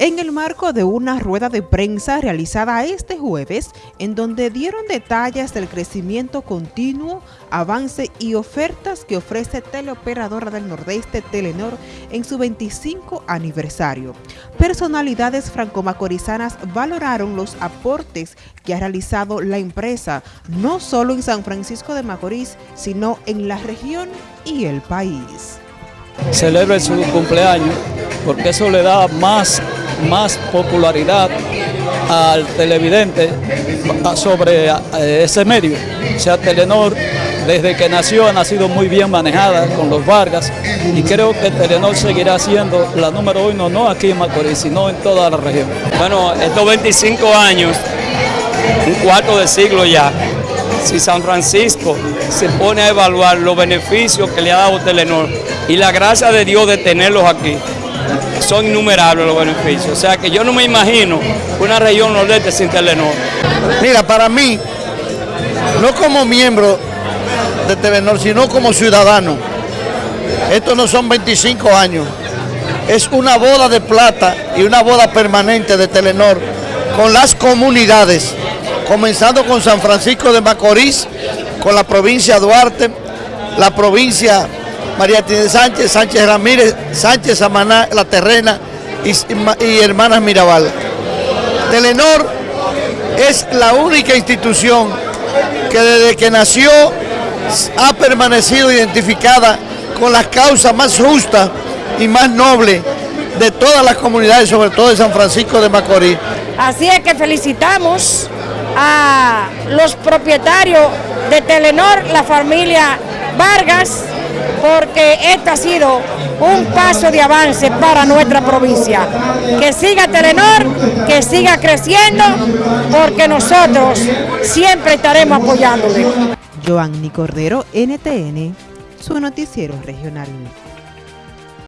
en el marco de una rueda de prensa realizada este jueves, en donde dieron detalles del crecimiento continuo, avance y ofertas que ofrece Teleoperadora del Nordeste Telenor en su 25 aniversario. Personalidades franco-macorizanas valoraron los aportes que ha realizado la empresa, no solo en San Francisco de Macorís, sino en la región y el país. Celebre su cumpleaños porque eso le da más más popularidad al televidente sobre eh, ese medio. O sea, Telenor, desde que nació, ha sido muy bien manejada con los Vargas y creo que Telenor seguirá siendo la número uno, no aquí en Macorís, sino en toda la región. Bueno, estos 25 años, un cuarto de siglo ya, si San Francisco se pone a evaluar los beneficios que le ha dado Telenor y la gracia de Dios de tenerlos aquí, son innumerables los beneficios. O sea que yo no me imagino una región nordeste sin Telenor. Mira, para mí, no como miembro de Telenor, sino como ciudadano, estos no son 25 años, es una boda de plata y una boda permanente de Telenor con las comunidades, comenzando con San Francisco de Macorís, con la provincia Duarte, la provincia María Tine Sánchez, Sánchez Ramírez, Sánchez Samaná, La Terrena y, Hermanas Mirabal. Telenor es la única institución que desde que nació ha permanecido identificada con las causas más justas y más nobles de todas las comunidades, sobre todo de San Francisco de Macorís. Así es que felicitamos a los propietarios de Telenor, la familia Vargas, porque este ha sido un paso de avance para nuestra provincia. Que siga Telenor, que siga creciendo, porque nosotros siempre estaremos apoyándole. Joanny Cordero, NTN, su noticiero regional.